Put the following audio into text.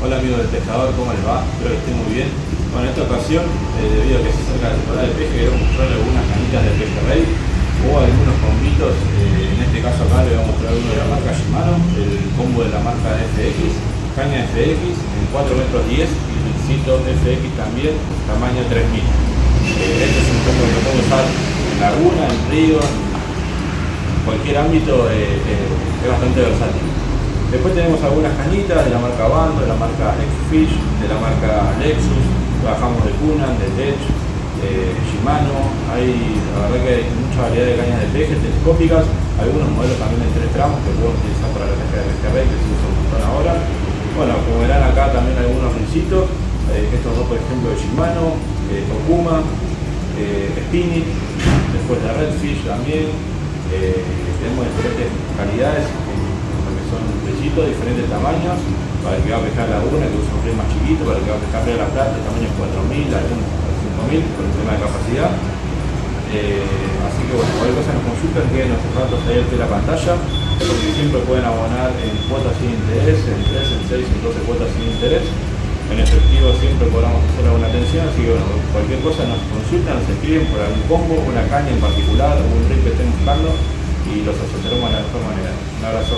Hola amigos del pescador, ¿cómo les va? Espero que estén muy bien. Bueno, en esta ocasión, eh, debido a que se acerca la temporada de pesca, queremos mostrarles algunas canitas de pejerrey o algunos combitos. Eh, en este caso acá les voy a mostrar uno de la marca Shimano, el combo de la marca FX, caña FX en 4 metros 10 y el cito FX también, tamaño 3000. Eh, este es un combo que lo puedo usar en laguna, en río, en cualquier ámbito, eh, es bastante versátil. Después tenemos algunas cañitas de la marca Bando, de la marca X-Fish, de la marca Lexus, trabajamos de Kunan, de Tech, de Shimano, hay, la verdad que hay mucha variedad de cañas de peje telescópicas, algunos modelos también de 3 gramos que podemos utilizar para la pesca de que se usa un montón ahora. Bueno, como verán acá también algunos rincitos, eh, estos dos por ejemplo de Shimano, eh, Tokuma, eh, Spinning, después de Redfish también, eh, tenemos diferentes calidades diferentes tamaños, para el que va a pescar laguna, que usa un más chiquito, para el que va a pescar la Plata, tamaño 4000, algunos 5000, por el tema de capacidad. Eh, así que bueno, cualquier cosa nos consultan, queden nuestros datos ahí de la pantalla, porque siempre pueden abonar en cuotas sin interés, en 3, en 6, en 12 cuotas sin interés. En efectivo siempre podamos hacer alguna atención, así que bueno, cualquier cosa nos consultan, nos escriben por algún combo, una caña en particular, un río que estén buscando y los asesoramos de la mejor manera. Un abrazo.